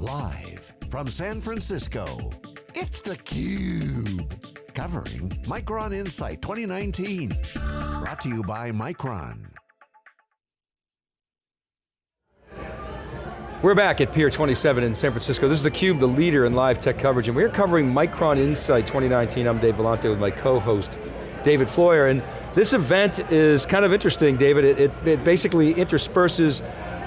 Live from San Francisco, it's theCUBE. Covering Micron Insight 2019. Brought to you by Micron. We're back at Pier 27 in San Francisco. This is theCUBE, the leader in live tech coverage, and we're covering Micron Insight 2019. I'm Dave Vellante with my co-host, David Floyer, and this event is kind of interesting, David. It, it, it basically intersperses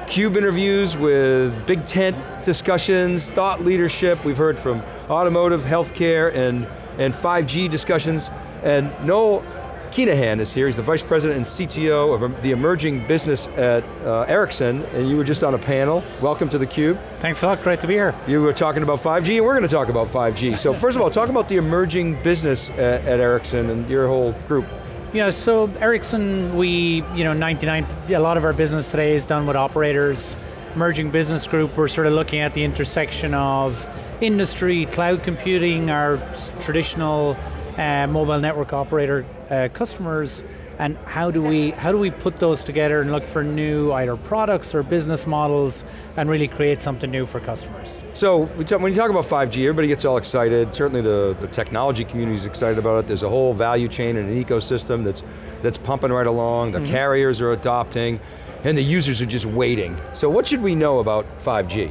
CUBE interviews with big tent discussions, thought leadership. We've heard from automotive, healthcare, and, and 5G discussions. And Noel Kinahan is here. He's the Vice President and CTO of the emerging business at uh, Ericsson, and you were just on a panel. Welcome to theCUBE. Thanks a lot, great to be here. You were talking about 5G, and we're going to talk about 5G. So first of all, talk about the emerging business at, at Ericsson and your whole group. Yeah, so Ericsson, we, you know, 99, a lot of our business today is done with operators. Emerging Business Group, we're sort of looking at the intersection of industry, cloud computing, our traditional uh, mobile network operator uh, customers, and how do we how do we put those together and look for new either products or business models and really create something new for customers? So when you talk about 5G, everybody gets all excited. Certainly the, the technology community is excited about it. There's a whole value chain and an ecosystem that's that's pumping right along. The mm -hmm. carriers are adopting, and the users are just waiting. So what should we know about 5G?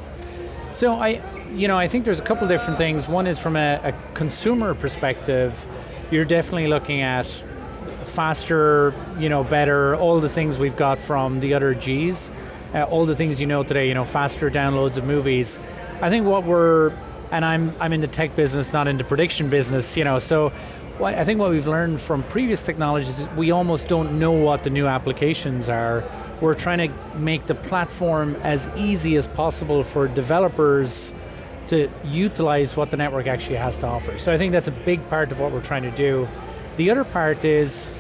So I, you know, I think there's a couple different things. One is from a, a consumer perspective, you're definitely looking at faster, you know, better, all the things we've got from the other Gs, uh, all the things you know today, you know, faster downloads of movies. I think what we're, and I'm, I'm in the tech business, not in the prediction business, you know, so I think what we've learned from previous technologies is we almost don't know what the new applications are. We're trying to make the platform as easy as possible for developers to utilize what the network actually has to offer. So I think that's a big part of what we're trying to do. The other part is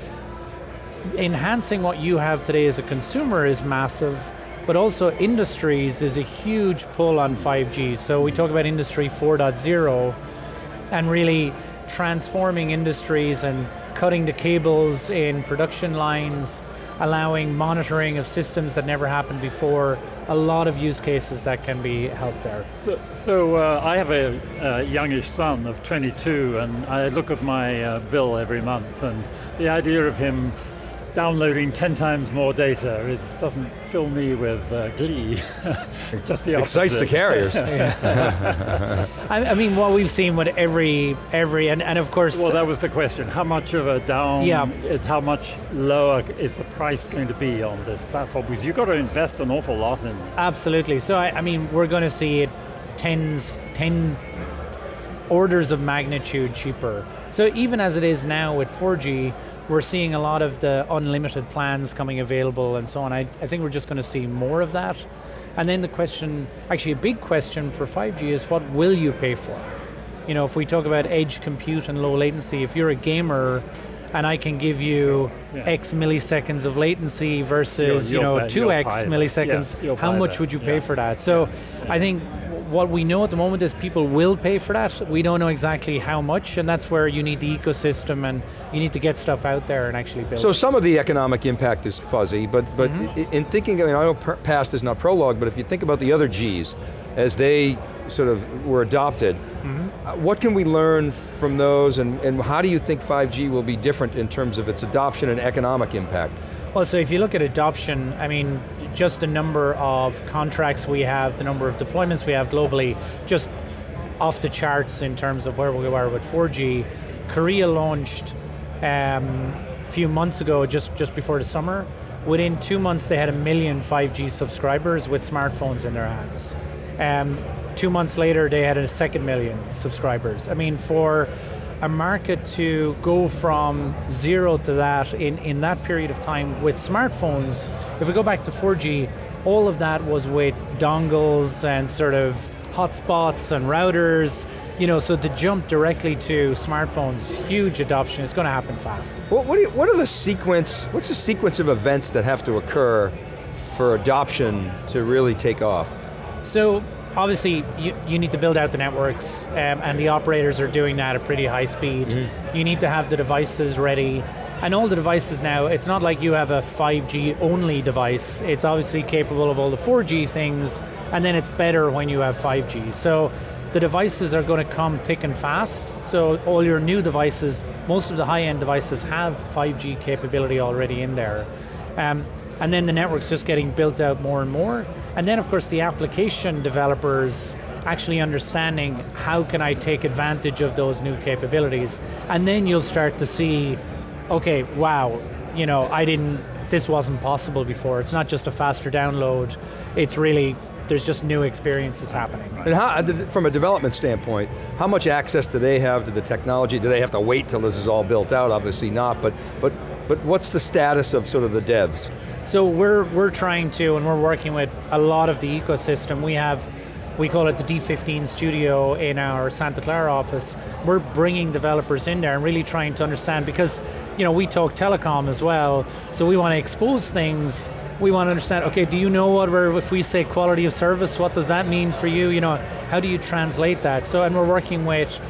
enhancing what you have today as a consumer is massive, but also industries is a huge pull on 5G. So we talk about industry 4.0 and really transforming industries and cutting the cables in production lines, allowing monitoring of systems that never happened before, a lot of use cases that can be helped there. So, so uh, I have a, a, youngish son of 22 and I look at my uh, bill every month and the idea of him downloading 10 times more data is, doesn't fill me with uh, glee. Just the opposite. Excites the carriers. I, I, mean, what we've seen with every, every and, and of course... Well, that was the question. How much of a down, yeah. how much lower is the price going to be on this platform? Because you've got to invest an awful lot in Absolutely. So, I, I mean, we're going to see it tens, 10 orders of magnitude cheaper. So even as it is now with 4G, we're seeing a lot of the unlimited plans coming available and so on. I, I think we're just going to see more of that. And then the question, actually a big question for 5G is what will you pay for? You know, if we talk about edge compute and low latency, if you're a gamer and I can give you yeah. X milliseconds of latency versus, you you know, 2X milliseconds, yeah, how much would you pay yeah. for that? So I think what we know at the moment is people will pay for that. We don't know exactly how much, and that's where you need the ecosystem and you need to get stuff out there and actually build. So some of the economic impact is fuzzy, but, but mm -hmm. in thinking, I, mean, I know past is not prologue, but if you think about the other Gs, as they sort of were adopted, mm -hmm. what can we learn from those and, and how do you think 5G will be different in terms of its adoption and economic impact? Well, so if you look at adoption, I mean, just the number of contracts we have, the number of deployments we have globally, just off the charts in terms of where we are with 4G. Korea launched um, a few months ago, just, just before the summer. Within two months, they had a million 5G subscribers with smartphones in their hands. Um, two months later, they had a second million subscribers. I mean, for a market to go from zero to that in, in that period of time with smartphones, if we go back to 4G, all of that was with dongles and sort of hotspots and routers, you know, so to jump directly to smartphones, huge adoption, it's going to happen fast. What, what, you, what are the sequence, what's the sequence of events that have to occur for adoption to really take off? So obviously you, you need to build out the networks um, and the operators are doing that at pretty high speed. Mm -hmm. You need to have the devices ready. And all the devices now, it's not like you have a 5G only device. It's obviously capable of all the 4G things, and then it's better when you have 5G. So the devices are going to come thick and fast. So all your new devices, most of the high-end devices have 5G capability already in there. Um, and then the network's just getting built out more and more. And then of course the application developers actually understanding how can I take advantage of those new capabilities. And then you'll start to see, okay, wow, you know, I didn't, this wasn't possible before. It's not just a faster download, it's really there's just new experiences happening. And how, uh, from a development standpoint, how much access do they have to the technology? Do they have to wait till this is all built out? Obviously not, but, but, but what's the status of sort of the devs? So we're, we're trying to, and we're working with a lot of the ecosystem. We have we call it the D15 studio in our Santa Clara office. We're bringing developers in there and really trying to understand because you know we talk telecom as well, so we want to expose things we want to understand, okay, do you know what we're, if we say quality of service, what does that mean for you? You know, how do you translate that? So, and we're working with,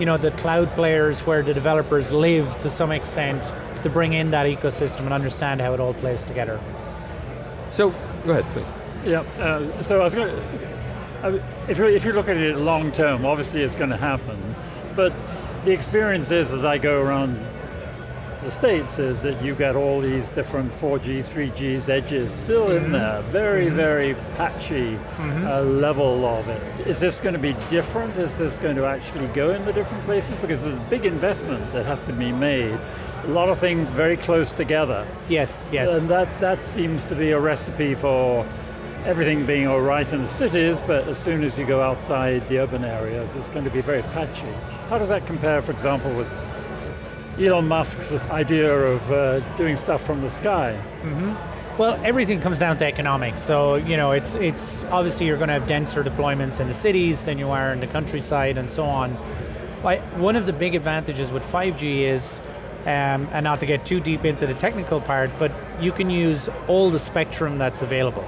you know, the cloud players where the developers live to some extent to bring in that ecosystem and understand how it all plays together. So, go ahead, please. Yeah, uh, so I was going to, if, you if you look at it long term, obviously it's going to happen, but the experience is as I go around the States is that you get all these different 4Gs, 3Gs edges still mm -hmm. in mm-hmm. there, very, mm -hmm. very patchy mm -hmm. uh, level of it. Is this going to be different? Is this going to actually go in the different places? Because there's a big investment that has to be made. A lot of things very close together. Yes, yes. And that, that seems to be a recipe for everything being all right in the cities, but as soon as you go outside the urban areas, it's going to be very patchy. How does that compare, for example, with Elon Musk's idea of uh, doing stuff from the sky. Mm -hmm. Well, everything comes down to economics. So, you know, it's, it's obviously you're going to have denser deployments in the cities than you are in the countryside and so on. One of the big advantages with 5G is, um, and not to get too deep into the technical part, but you can use all the spectrum that's available.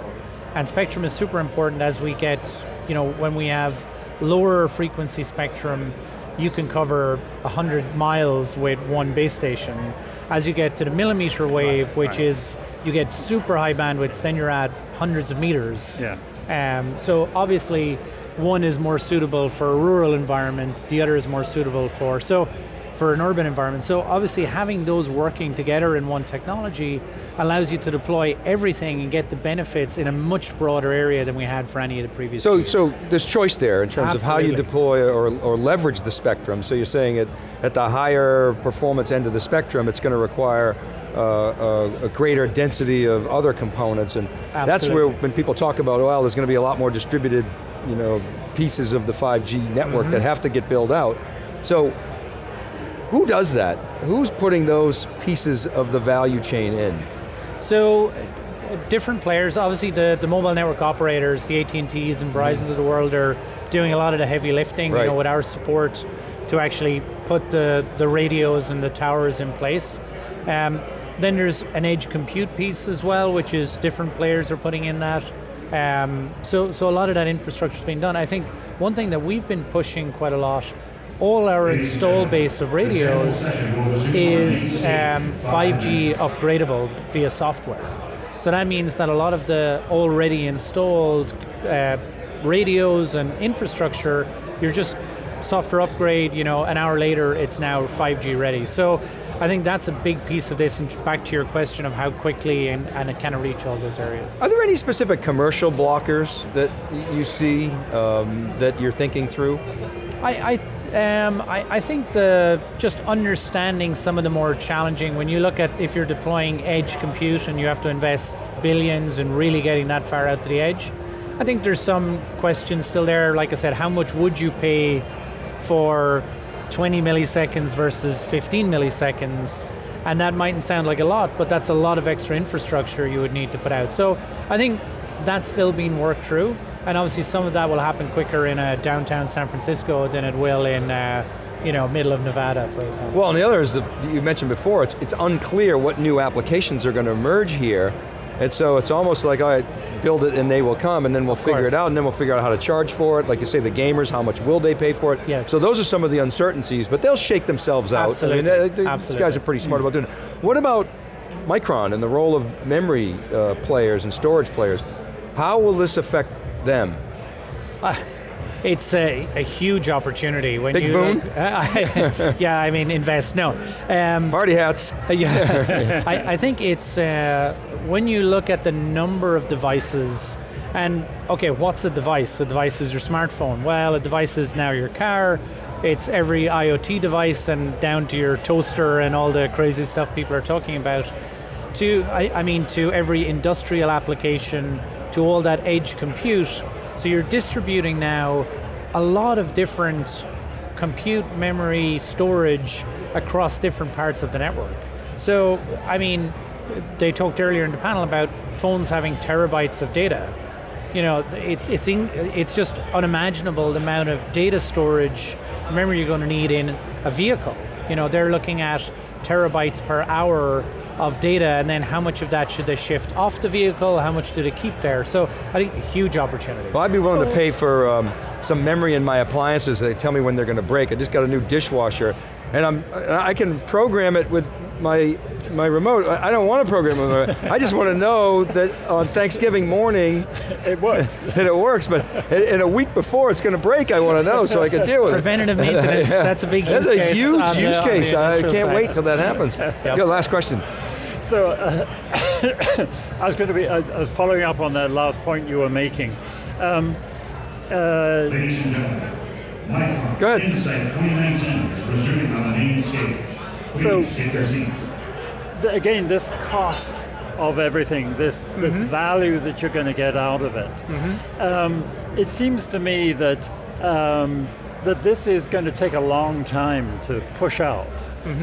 And spectrum is super important as we get, you know, when we have lower frequency spectrum, you can cover 100 miles with one base station. As you get to the millimeter wave, right, which right. is, you get super high bandwidths, then you're at hundreds of meters. Yeah. Um, so obviously, one is more suitable for a rural environment, the other is more suitable for, so for an urban environment. So obviously having those working together in one technology allows you to deploy everything and get the benefits in a much broader area than we had for any of the previous So, so there's choice there in terms Absolutely. of how you deploy or, or leverage the spectrum. So you're saying it, at the higher performance end of the spectrum, it's going to require uh, a, a, greater density of other components, and Absolutely. that's where when people talk about, well, there's going to be a lot more distributed you know, pieces of the 5G network mm -hmm. that have to get built out. So who does that? Who's putting those pieces of the value chain in? So, different players, obviously the, the mobile network operators, the AT&Ts and Verizons of the world are doing a lot of the heavy lifting, right. you know, with our support to actually put the, the radios and the towers in place. Um, then there's an edge compute piece as well, which is different players are putting in that. Um, so, so a lot of that infrastructure is being done. I think one thing that we've been pushing quite a lot all our install base of radios is um, 5G upgradable via software. So that means that a lot of the already installed uh, radios and infrastructure, you're just software upgrade, you know, an hour later it's now 5G ready. So I think that's a big piece of this, and back to your question of how quickly and, and it kind of reach all those areas. Are there any specific commercial blockers that you see um, that you're thinking through? I, I um, I, I, think the just understanding some of the more challenging, when you look at if you're deploying edge compute and you have to invest billions and really getting that far out to the edge, I think there's some questions still there. Like I said, how much would you pay for 20 milliseconds versus 15 milliseconds? And that mightn't sound like a lot, but that's a lot of extra infrastructure you would need to put out. So I think that's still being worked through. And obviously some of that will happen quicker in a downtown San Francisco than it will in uh, you know, middle of Nevada, for example. Well, and the other is that you mentioned before, it's, it's unclear what new applications are going to emerge here And so it's almost like, all right, build it and they will come, and then we'll figure course. it out, and then we'll figure out how to charge for it. Like you say, the gamers, how much will they pay for it? Yes. So those are some of the uncertainties, but they'll shake themselves out. Absolutely. I mean, they- these Absolutely. guys are pretty smart about doing it. What about Micron and the role of memory uh, players and storage players? How will this affect them? It's a, a huge opportunity when Big you boom? look- yeah, I mean invest. No, um, Party hats. yeah, I, I think it's uh, when you look at the number of devices, and okay, what's a device? A device is your smartphone. Well, a device is now your car. It's every IoT device and down to your toaster and all the crazy stuff people are talking about. To I, I mean, to every industrial application, to all that edge compute. So you're distributing now a lot of different compute, memory, storage across different parts of the network. So, I mean, they talked earlier in the panel about phones having terabytes of data. You know, it's it's in, it's just unimaginable the amount of data storage, memory you're going to need in a vehicle. You know, they're looking at terabytes per hour of data, and then how much of that should they shift off the vehicle? How much do they keep there? So, I think huge opportunity. Well, I'd be willing to pay for um, some memory in my appliances. They tell me when they're going to break. I just got a new dishwasher, and I'm I can program it with my my remote. I I don't want to program it. With I just want to know that on Thanksgiving morning It works. that it works. But in in a week before it's going to break, I want to know so I can deal with it. Preventative maintenance, that's a big That's use a case huge on the- use the case. I can't side. wait till that happens. Yo, last question. So uh, I was going to be, I, I was following up on that last point you were making. Um, uh, Ladies and gentlemen, Micron Insight 2019 is resuming on the main stage. So- take your seats. th- again, this cost of everything, this this value that you're going to get out of it. Um, it seems to me that um, that this is going to take a long time to push out,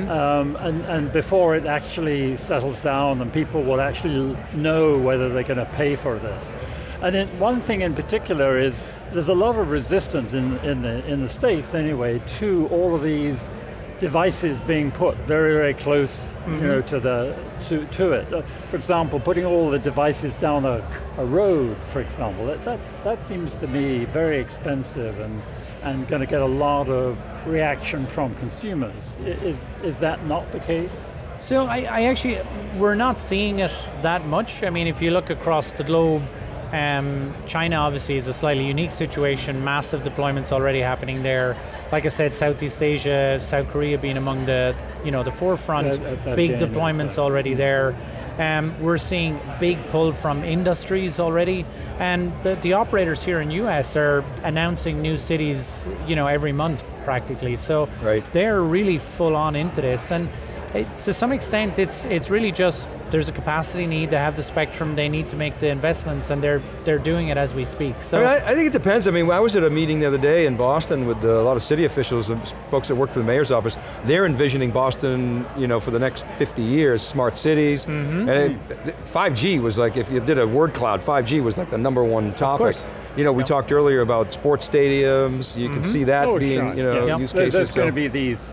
um, and and before it actually settles down and people will actually know whether they're going to pay for this. And then one thing in particular is there's a lot of resistance in in the in the states anyway to all of these devices being put very, very close, you know, to the to, to it. Uh, for example, putting all the devices down a, a road, for example, that, that that seems to me very expensive and and going to get a lot of reaction from consumers. Is is that not the case? So I, I actually, we're not seeing it that much. I mean, if you look across the globe, um, China obviously is a slightly unique situation. Massive deployments already happening there. Like I said, Southeast Asia, South Korea being among the, you know, the forefront. That- that- that big is, deployments uh, already there. Um, we're seeing big pull from industries already, and the, the operators here in US are announcing new cities, you know, every month practically. So Right. they're really full on into this, and it, to some extent, it's it's really just there's a capacity need. They have the spectrum. They need to make the investments, and they're they're doing it as we speak. So I, mean, I, I think it depends. I mean, I was at a meeting the other day in Boston with uh, a lot of city officials and folks that work for the mayor's office. They're envisioning Boston, you know, for the next 50 years, smart cities. Mm-hmm. And it, 5G was like, if you did a word cloud, 5G was like the number one topic. course. You know, we talked earlier about sports stadiums. You can see that being, sure. you know, Yeah. use There- cases. There's going to be these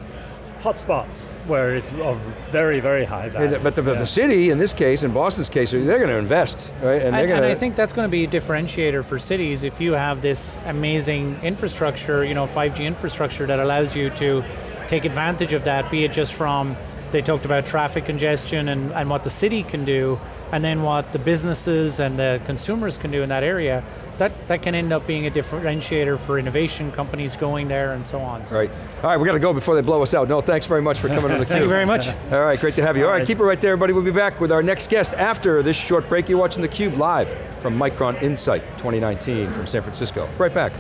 hotspots where it's of very, very high value. And- But the, Yeah. the city, in this case, in Boston's case, they're going to invest, right? And, they're and going I think that's going to be a differentiator for cities if you have this amazing infrastructure, you know, 5G infrastructure that allows you to take advantage of that, be it just from, they talked about traffic congestion and, and what the city can do, and then what the businesses and the consumers can do in that area. That, that can end up being a differentiator for innovation companies going there and so on. So Right. All right, we got to go before they blow us out. No, thanks very much for coming to the Cube. Thank you very much. All right, great to have you. All right, right. keep it right there, everybody. We'll be back with our next guest after this short break. You're watching theCUBE live from Micron Insight 2019 from San Francisco. Right back.